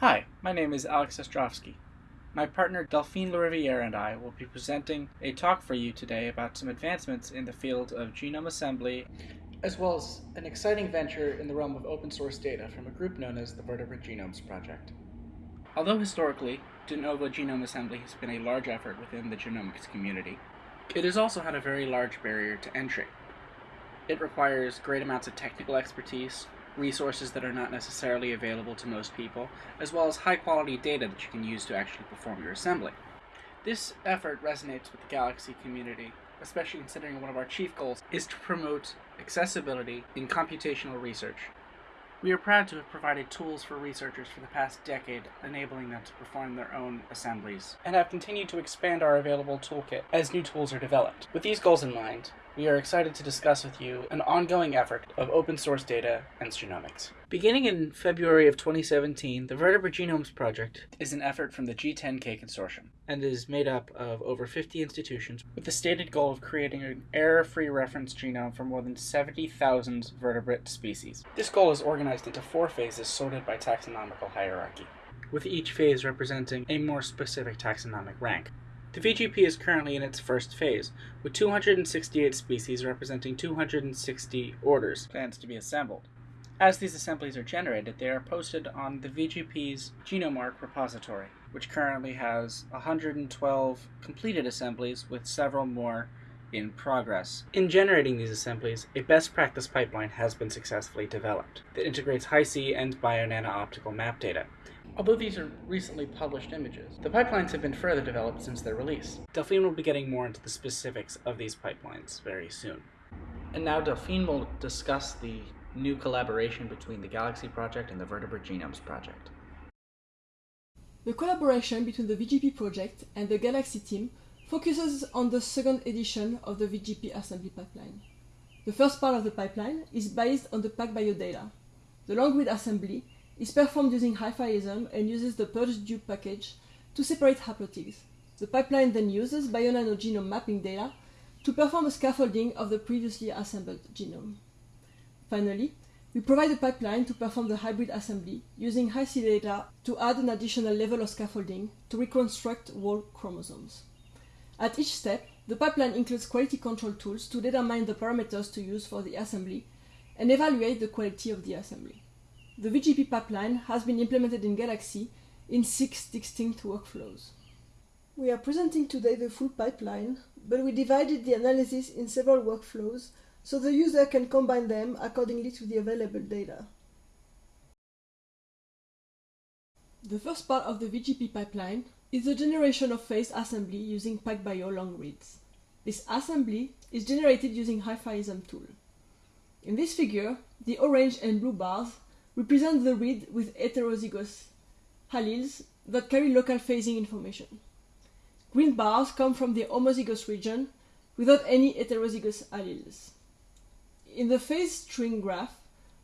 Hi, my name is Alex Ostrovsky. My partner Delphine Lariviere and I will be presenting a talk for you today about some advancements in the field of genome assembly, as well as an exciting venture in the realm of open source data from a group known as the Vertebrate Genomes Project. Although historically, de novo genome assembly has been a large effort within the genomics community, it has also had a very large barrier to entry. It requires great amounts of technical expertise, resources that are not necessarily available to most people, as well as high quality data that you can use to actually perform your assembly. This effort resonates with the Galaxy community, especially considering one of our chief goals is to promote accessibility in computational research. We are proud to have provided tools for researchers for the past decade, enabling them to perform their own assemblies, and have continued to expand our available toolkit as new tools are developed. With these goals in mind, we are excited to discuss with you an ongoing effort of open source data and genomics. Beginning in February of 2017, the Vertebrate Genomes Project is an effort from the G10K Consortium and is made up of over 50 institutions with the stated goal of creating an error-free reference genome for more than 70,000 vertebrate species. This goal is organized into four phases sorted by taxonomical hierarchy, with each phase representing a more specific taxonomic rank. The VGP is currently in its first phase, with 268 species representing 260 orders plans to be assembled. As these assemblies are generated, they are posted on the VGP's GenomeArk repository, which currently has 112 completed assemblies with several more in progress. In generating these assemblies, a best practice pipeline has been successfully developed that integrates Hi-C and BioNano optical map data, Although these are recently published images, the pipelines have been further developed since their release. Delphine will be getting more into the specifics of these pipelines very soon. And now Delphine will discuss the new collaboration between the Galaxy project and the Vertebrate Genomes project. The collaboration between the VGP project and the Galaxy team focuses on the second edition of the VGP assembly pipeline. The first part of the pipeline is based on the PacBio data. The long read assembly is performed using hifiasm and uses the PurgeDube package to separate haplotigs. The pipeline then uses BioNano genome mapping data to perform a scaffolding of the previously assembled genome. Finally, we provide a pipeline to perform the hybrid assembly using Hi-C data to add an additional level of scaffolding to reconstruct whole chromosomes. At each step, the pipeline includes quality control tools to determine the parameters to use for the assembly and evaluate the quality of the assembly. The VGP pipeline has been implemented in Galaxy in six distinct workflows. We are presenting today the full pipeline, but we divided the analysis in several workflows so the user can combine them accordingly to the available data. The first part of the VGP pipeline is the generation of phase assembly using PacBio long reads. This assembly is generated using hifiasm tool. In this figure, the orange and blue bars represent the read with heterozygous alleles that carry local phasing information. Green bars come from the homozygous region without any heterozygous alleles. In the phase string graph,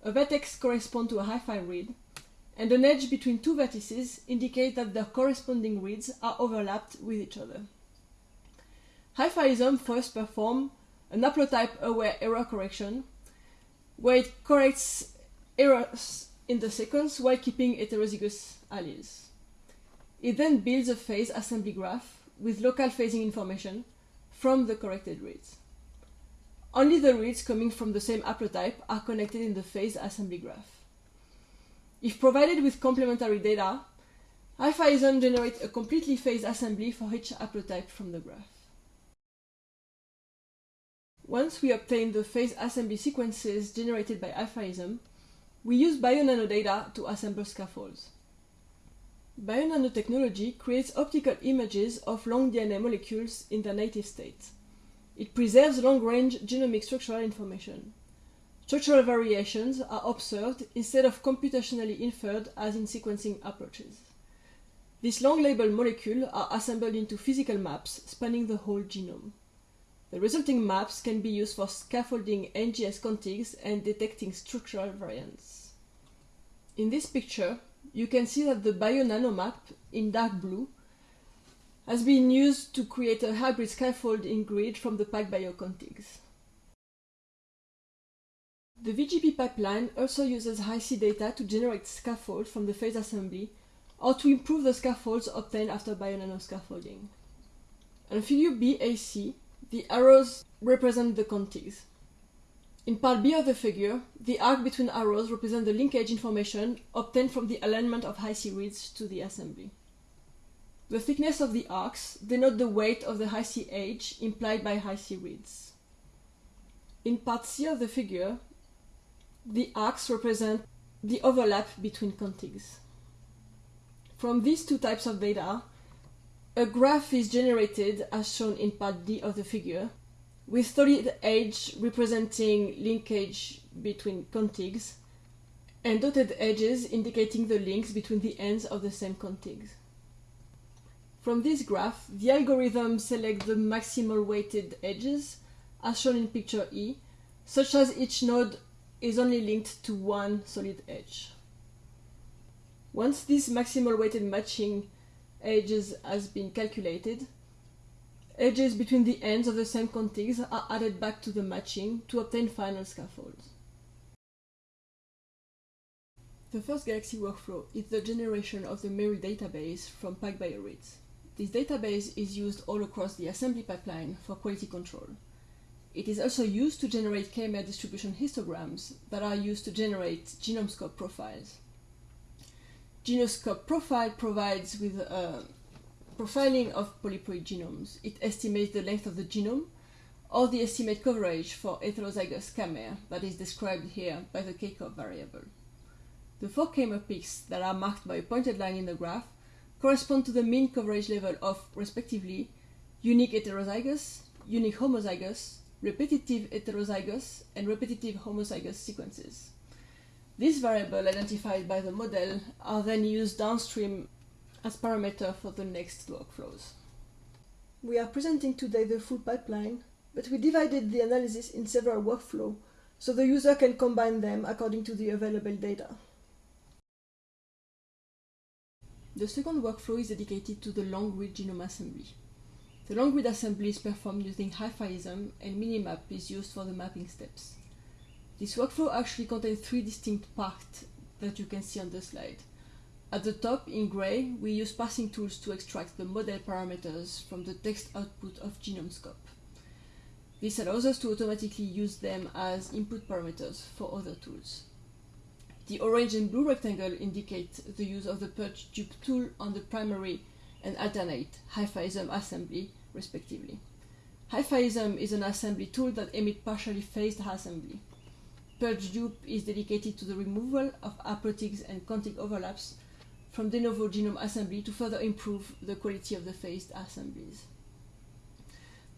a vertex corresponds to a Hi-Fi read, and an edge between two vertices indicates that their corresponding reads are overlapped with each other. hifiasm first performs an haplotype-aware error correction, where it corrects errors in the sequence while keeping heterozygous alleles. It then builds a phase assembly graph with local phasing information from the corrected reads. Only the reads coming from the same haplotype are connected in the phase assembly graph. If provided with complementary data, hifiasm generates a completely phased assembly for each haplotype from the graph. Once we obtain the phase assembly sequences generated by hifiasm, we use BioNano data to assemble scaffolds. BioNano technology creates optical images of long DNA molecules in their native state. It preserves long-range genomic structural information. Structural variations are observed instead of computationally inferred as in sequencing approaches. These long-labeled molecules are assembled into physical maps spanning the whole genome. The resulting maps can be used for scaffolding NGS contigs and detecting structural variants. In this picture, you can see that the BioNano map in dark blue has been used to create a hybrid scaffolding grid from the PacBio contigs. The VGP pipeline also uses Hi-C data to generate scaffolds from the phase assembly or to improve the scaffolds obtained after bionano scaffolding. On figure BAC, the arrows represent the contigs. In part B of the figure, the arc between arrows represents the linkage information obtained from the alignment of Hi-C reads to the assembly. The thickness of the arcs denote the weight of the Hi-C edge implied by high C reads. In part C of the figure, the arcs represent the overlap between contigs. From these two types of data, a graph is generated as shown in part D of the figure, with solid edge representing linkage between contigs, and dotted edges indicating the links between the ends of the same contigs. From this graph, the algorithm selects the maximal weighted edges, as shown in picture E, such as each node is only linked to one solid edge. Once this maximal weighted matching edges has been calculated, edges between the ends of the same contigs are added back to the matching to obtain final scaffolds. The first Galaxy workflow is the generation of the Meryl database from PacBioReads. This database is used all across the assembly pipeline for quality control. It is also used to generate k-mer distribution histograms that are used to generate GenomeScope profiles. GenomeScope profile provides with a profiling of polyploid genomes. It estimates the length of the genome or the estimate coverage for heterozygous k-mer that is described here by the k-cov variable. The four k-mer peaks that are marked by a pointed line in the graph correspond to the mean coverage level of, respectively, unique heterozygous, unique homozygous, repetitive heterozygous, and repetitive homozygous sequences. These variables identified by the model are then used downstream as parameter for the next workflows. We are presenting today the full pipeline, but we divided the analysis in several workflows so the user can combine them according to the available data. The second workflow is dedicated to the long-read genome assembly. The long-read assembly is performed using hifiasm and Minimap is used for the mapping steps. This workflow actually contains three distinct parts that you can see on the slide. At the top, in gray, we use parsing tools to extract the model parameters from the text output of GenomeScope. This allows us to automatically use them as input parameters for other tools. The orange and blue rectangle indicate the use of the purge dupe tool on the primary and alternate hifiasm assembly, respectively. hifiasm is an assembly tool that emits partially phased assembly. Purge dupe is dedicated to the removal of haplotigs and contig overlaps from de novo genome assembly to further improve the quality of the phased assemblies.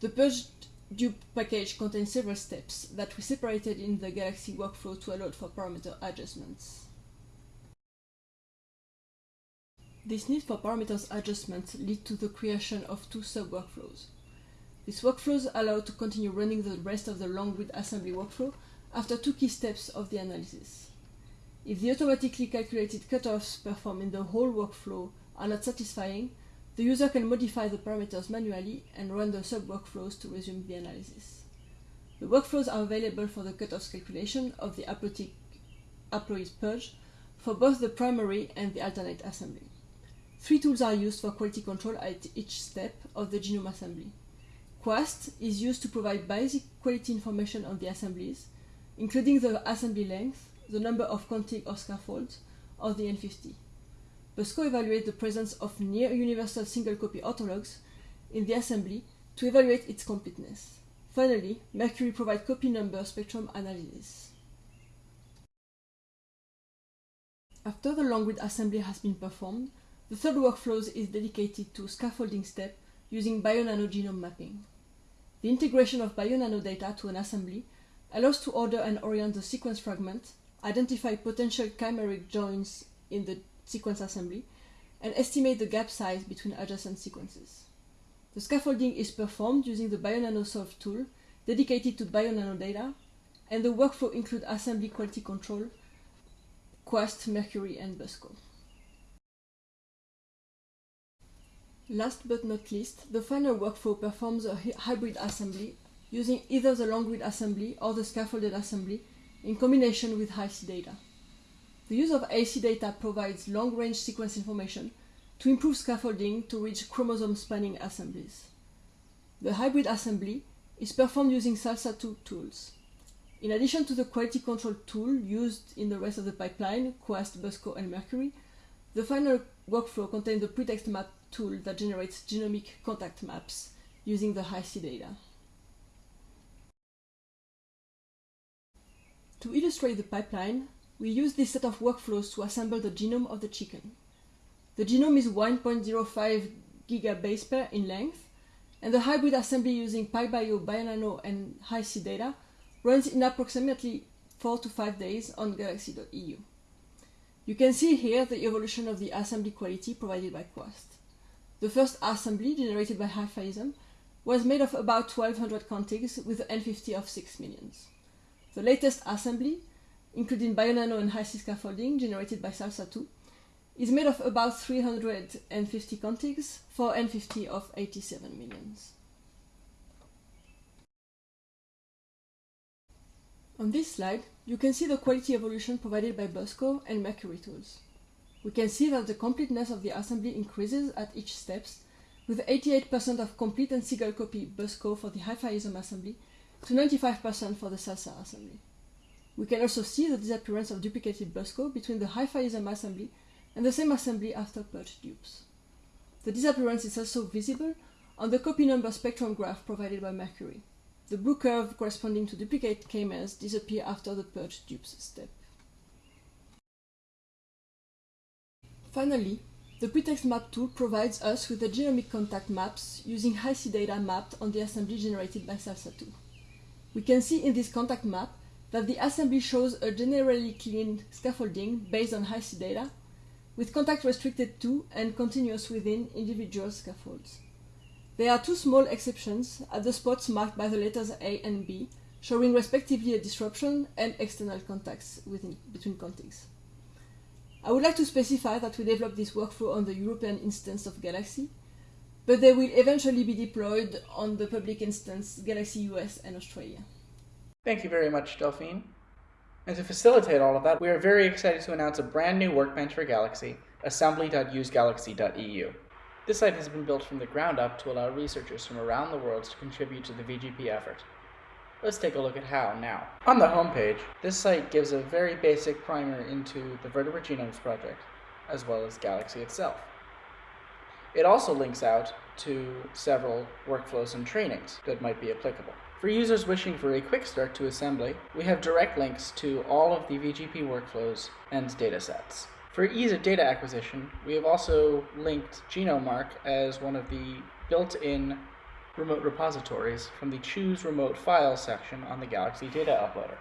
The purged dupe package contains several steps that we separated in the Galaxy workflow to allow for parameter adjustments. This need for parameters adjustments lead to the creation of two sub-workflows. These workflows allow to continue running the rest of the long-read assembly workflow after two key steps of the analysis. If the automatically calculated cutoffs performed in the whole workflow are not satisfying, the user can modify the parameters manually and run the sub-workflows to resume the analysis. The workflows are available for the cutoffs calculation of the haploid purge for both the primary and the alternate assembly. Three tools are used for quality control at each step of the genome assembly. Quast is used to provide basic quality information on the assemblies, including the assembly length, the number of contig or scaffolds, or the N50. BUSCO evaluates the presence of near universal single copy orthologs in the assembly to evaluate its completeness. Finally, Merqury provides copy number spectrum analysis. After the long read assembly has been performed, the third workflow is dedicated to scaffolding step using bionano genome mapping. The integration of bionano data to an assembly allows to order and orient the sequence fragment, identify potential chimeric joins in the sequence assembly, and estimate the gap size between adjacent sequences. The scaffolding is performed using the Bionano Solve tool dedicated to Bionano data, and the workflow includes assembly quality control, Quast, Merqury, and Busco. Last but not least, the final workflow performs a hybrid assembly using either the long read assembly or the scaffolded assembly in combination with Hi-C data. The use of AC data provides long-range sequence information to improve scaffolding to reach chromosome-spanning assemblies. The hybrid assembly is performed using SALSA2 tools. In addition to the quality control tool used in the rest of the pipeline, Quast, Busco, and Merqury, the final workflow contains the PretextMap tool that generates genomic contact maps using the Hi-C data. To illustrate the pipeline, we use this set of workflows to assemble the genome of the chicken. The genome is 1.05 gigabase pair in length, and the hybrid assembly using PacBio, Bionano, and Hi-C data runs in approximately 4 to 5 days on galaxy.eu. You can see here the evolution of the assembly quality provided by Quast. The first assembly, generated by hifiasm, was made of about 1200 contigs with an N50 of 6 millions. The latest assembly, including Bionano and Hi-C scaffolding generated by SALSA2, is made of about 350 contigs for N50 of 87 millions. On this slide, you can see the quality evolution provided by Busco and Merqury tools. We can see that the completeness of the assembly increases at each steps, with 88% of complete and single copy Busco for the hifiasm assembly to 95% for the SALSA assembly. We can also see the disappearance of duplicated Busco between the hifiasm assembly and the same assembly after purge dupes. The disappearance is also visible on the copy number spectrum graph provided by Merqury. The blue curve corresponding to duplicate k-mers disappear after the purge dupes step. Finally, the PretextMap tool provides us with the genomic contact maps using Hi-C data mapped on the assembly generated by SALSA2. We can see in this contact map that the assembly shows a generally clean scaffolding based on Hi-C data, with contact restricted to and continuous within individual scaffolds. There are two small exceptions at the spots marked by the letters A and B, showing respectively a disruption and external contacts within, between contigs. I would like to specify that we developed this workflow on the European instance of Galaxy, but they will eventually be deployed on the public instance Galaxy US and Australia. Thank you very much, Delphine. And to facilitate all of that, we are very excited to announce a brand new workbench for Galaxy, assembly.usegalaxy.eu. This site has been built from the ground up to allow researchers from around the world to contribute to the VGP effort. Let's take a look at how now. On the homepage, this site gives a very basic primer into the Vertebrate Genomes Project, as well as Galaxy itself. It also links out to several workflows and trainings that might be applicable. For users wishing for a quick start to assembly, we have direct links to all of the VGP workflows and datasets. For ease of data acquisition, we have also linked GenomeArk as one of the built-in remote repositories from the Choose Remote File section on the Galaxy Data Uploader.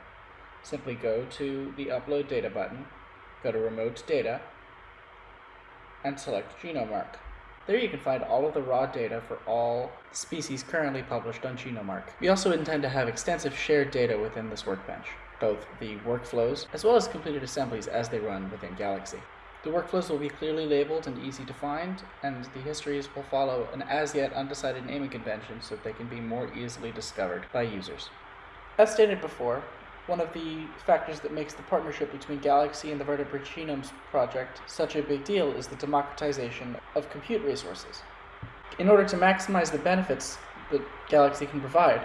Simply go to the Upload Data button, go to Remote Data, and select GenomeArk. There you can find all of the raw data for all species currently published on GenomeArk. We also intend to have extensive shared data within this workbench both the workflows as well as completed assemblies as they run within Galaxy. The workflows will be clearly labeled and easy to find, and the histories will follow an as yet undecided naming convention so that they can be more easily discovered by users. As stated before, one of the factors that makes the partnership between Galaxy and the Vertebrate Genomes Project such a big deal is the democratization of compute resources. In order to maximize the benefits that Galaxy can provide,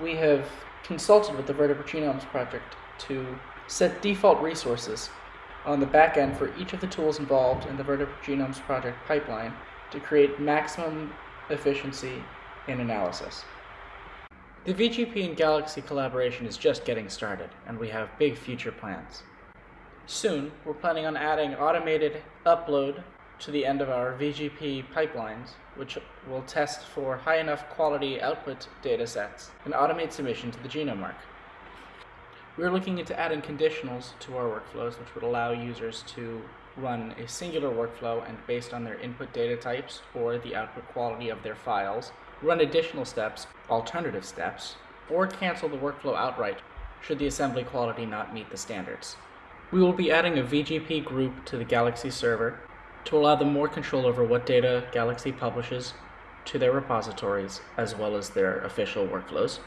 we have consulted with the Vertebrate Genomes Project to set default resources on the back end for each of the tools involved in the Vertebrate Genomes Project pipeline to create maximum efficiency in analysis. The VGP and Galaxy collaboration is just getting started, and we have big future plans. Soon, we're planning on adding automated upload to the end of our VGP pipelines, which will test for high enough quality output data sets and automate submission to the GenomeArk. We're looking into adding conditionals to our workflows, which would allow users to run a singular workflow and based on their input data types or the output quality of their files, run additional steps, alternative steps, or cancel the workflow outright should the assembly quality not meet the standards. We will be adding a VGP group to the Galaxy server to allow them more control over what data Galaxy publishes to their repositories as well as their official workflows.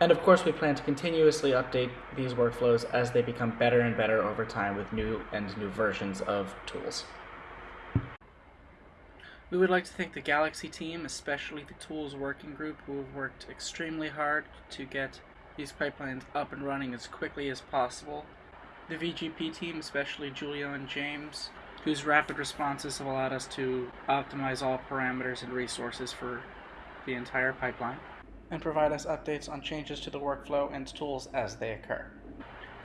And of course, we plan to continuously update these workflows as they become better and better over time with new and new versions of tools. We would like to thank the Galaxy team, especially the Tools Working Group, who have worked extremely hard to get these pipelines up and running as quickly as possible. The VGP team, especially Julia and James, whose rapid responses have allowed us to optimize all parameters and resources for the entire pipeline and provide us updates on changes to the workflow and tools as they occur.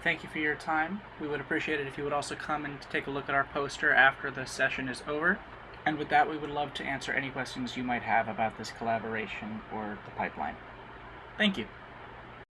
Thank you for your time. We would appreciate it if you would also come and take a look at our poster after the session is over. And with that, we would love to answer any questions you might have about this collaboration or the pipeline. Thank you.